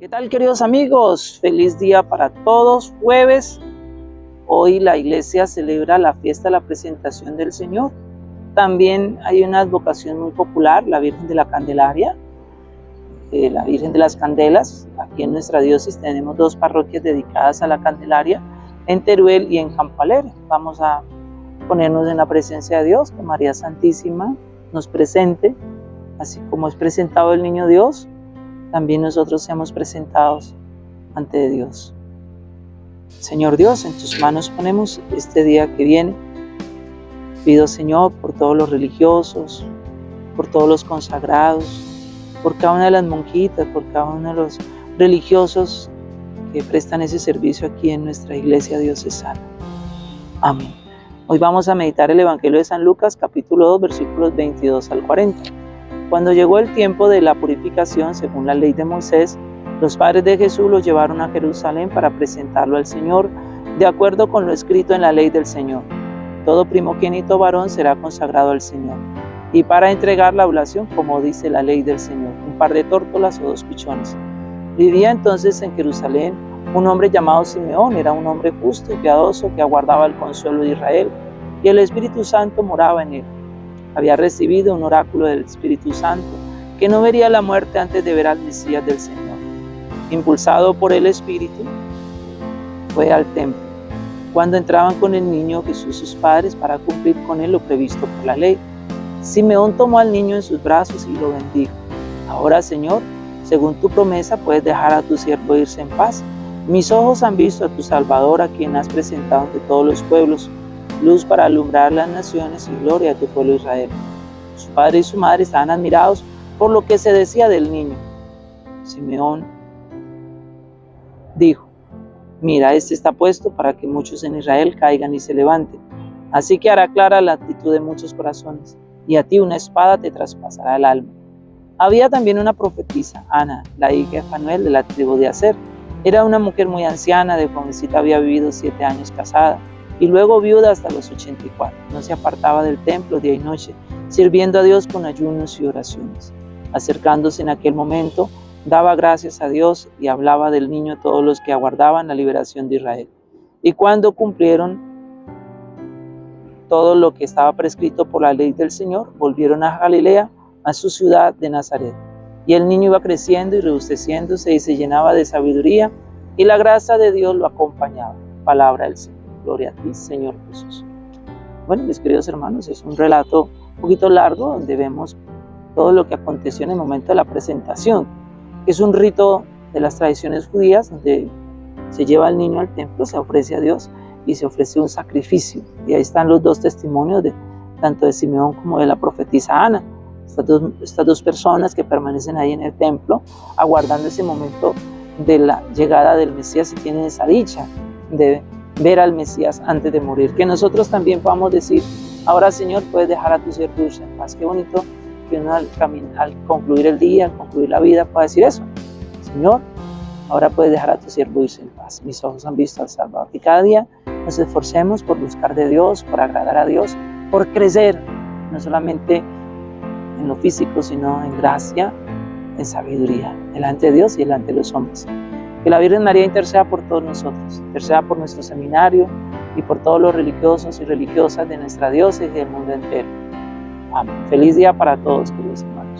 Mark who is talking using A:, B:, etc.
A: ¿Qué tal queridos amigos? Feliz día para todos. Jueves, hoy la iglesia celebra la fiesta de la presentación del Señor. También hay una advocación muy popular, la Virgen de la Candelaria, eh, la Virgen de las Candelas. Aquí en nuestra diócesis tenemos dos parroquias dedicadas a la Candelaria, en Teruel y en Campo Alegre. Vamos a ponernos en la presencia de Dios, que María Santísima nos presente, así como es presentado el Niño Dios, también nosotros seamos presentados ante Dios. Señor Dios, en tus manos ponemos este día que viene. Pido, Señor, por todos los religiosos, por todos los consagrados, por cada una de las monjitas, por cada uno de los religiosos que prestan ese servicio aquí en nuestra iglesia diocesana. Amén. Hoy vamos a meditar el Evangelio de San Lucas, capítulo 2, versículos 22 al 40. Cuando llegó el tiempo de la purificación, según la ley de Moisés, los padres de Jesús lo llevaron a Jerusalén para presentarlo al Señor, de acuerdo con lo escrito en la ley del Señor. Todo primogénito varón será consagrado al Señor. Y para entregar la oblación, como dice la ley del Señor, un par de tórtolas o dos pichones. Vivía entonces en Jerusalén un hombre llamado Simeón, era un hombre justo y piadoso que aguardaba el consuelo de Israel, y el Espíritu Santo moraba en él había recibido un oráculo del Espíritu Santo, que no vería la muerte antes de ver al Mesías del Señor. Impulsado por el Espíritu, fue al templo. Cuando entraban con el niño Jesús sus padres para cumplir con él lo previsto por la ley, Simeón tomó al niño en sus brazos y lo bendijo. Ahora, Señor, según tu promesa, puedes dejar a tu siervo irse en paz. Mis ojos han visto a tu Salvador, a quien has presentado ante todos los pueblos, luz para alumbrar las naciones y gloria a tu pueblo Israel. Su padre y su madre estaban admirados por lo que se decía del niño. Simeón dijo, mira, este está puesto para que muchos en Israel caigan y se levanten. Así que hará clara la actitud de muchos corazones, y a ti una espada te traspasará el alma. Había también una profetisa, Ana, la hija de Fanuel de la tribu de Aser. Era una mujer muy anciana, de jovencita había vivido siete años casada y luego viuda hasta los 84. No se apartaba del templo día y noche, sirviendo a Dios con ayunos y oraciones. Acercándose en aquel momento, daba gracias a Dios y hablaba del niño a todos los que aguardaban la liberación de Israel. Y cuando cumplieron todo lo que estaba prescrito por la ley del Señor, volvieron a Galilea, a su ciudad de Nazaret. Y el niño iba creciendo y rebusteciéndose y se llenaba de sabiduría, y la gracia de Dios lo acompañaba. Palabra del Señor. Gloria a ti, Señor Jesús. Bueno, mis queridos hermanos, es un relato un poquito largo donde vemos todo lo que aconteció en el momento de la presentación, es un rito de las tradiciones judías donde se lleva al niño al templo, se ofrece a Dios y se ofrece un sacrificio. Y ahí están los dos testimonios de tanto de Simeón como de la profetisa Ana. Estas dos, estas dos personas que permanecen ahí en el templo aguardando ese momento de la llegada del Mesías y tienen esa dicha de ver al Mesías antes de morir. Que nosotros también podamos decir, ahora Señor, puedes dejar a tu siervo en paz. Qué bonito que uno al, al concluir el día, al concluir la vida, pueda decir eso. Señor, ahora puedes dejar a tu siervo irse en paz. Mis ojos han visto al Salvador. Y cada día nos esforcemos por buscar de Dios, por agradar a Dios, por crecer, no solamente en lo físico, sino en gracia, en sabiduría, delante de Dios y delante de los hombres. Que la Virgen María interceda por todos nosotros, interceda por nuestro seminario y por todos los religiosos y religiosas de nuestra diócesis y del mundo entero. Amén. Feliz día para todos, queridos hermanos.